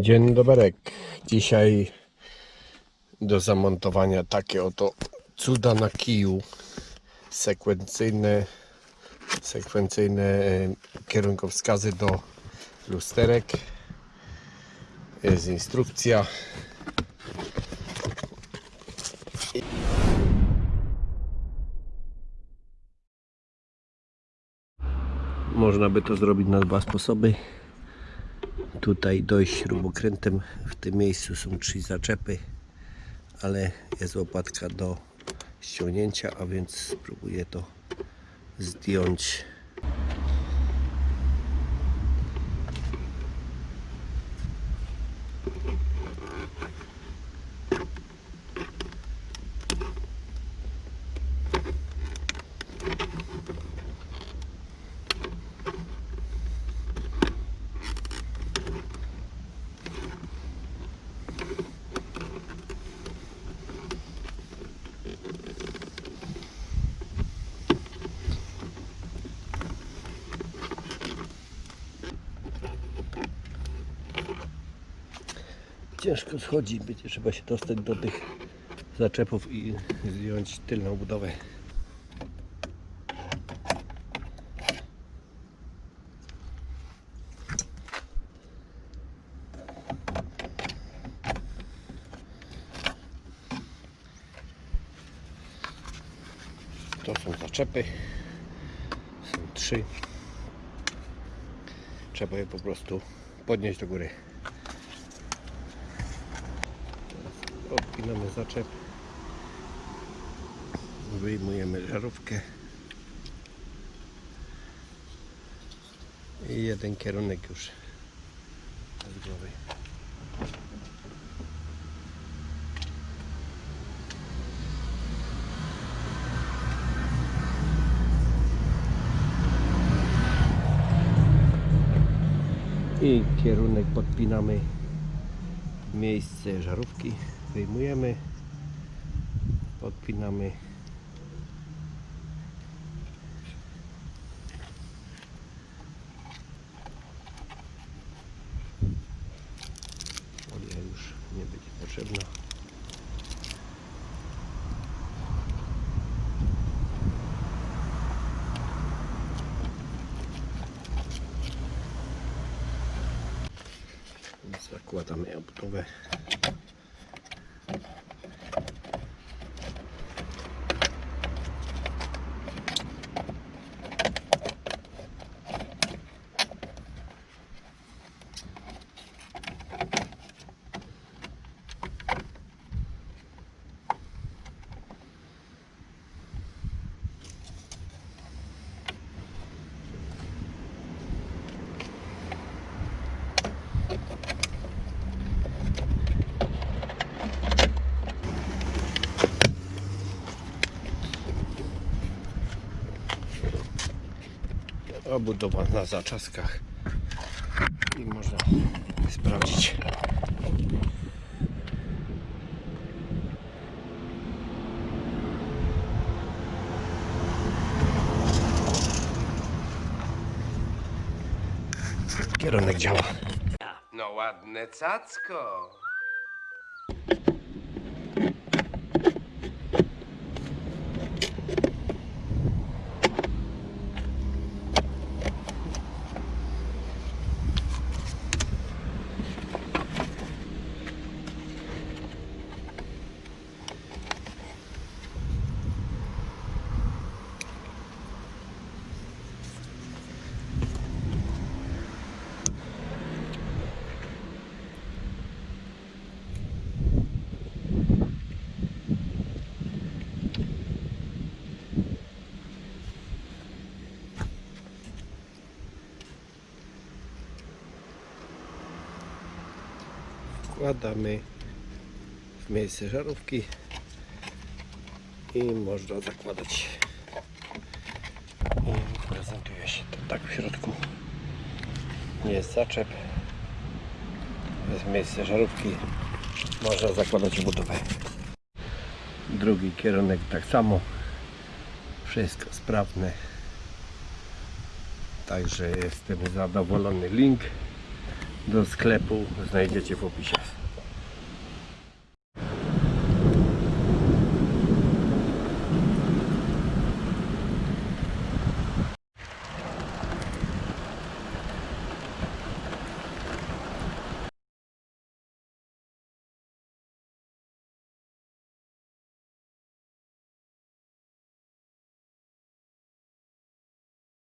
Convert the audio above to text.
Dzień dobry. Dzisiaj do zamontowania takie oto cuda na kiju. Sekwencyjne, sekwencyjne e, kierunkowskazy do lusterek. Jest instrukcja. Można by to zrobić na dwa sposoby tutaj dojść śrubokrętem. W tym miejscu są trzy zaczepy, ale jest łopatka do ściągnięcia, a więc spróbuję to zdjąć. Ciężko schodzi, będzie trzeba się dostać do tych zaczepów i zdjąć tylną budowę. To są zaczepy. Są trzy. Trzeba je po prostu podnieść do góry. Odpinamy zaczep. Wyjmujemy żarówkę. I jeden kierunek już z głowy. I kierunek podpinamy miejsce żarówki. Wyjmujemy, podpinamy. Folia już nie będzie potrzebna. Zakładamy obudowę. Obudowa na zaczaskach i można sprawdzić. Kierunek działa. No ładne cacko. Wkładamy w miejsce żarówki i można zakładać. I prezentuje się to tak w środku. Jest zaczep. Jest miejsce żarówki można zakładać budowę drugi kierunek tak samo. Wszystko sprawne. Także jestem zadowolony. Link do sklepu znajdziecie w opisie.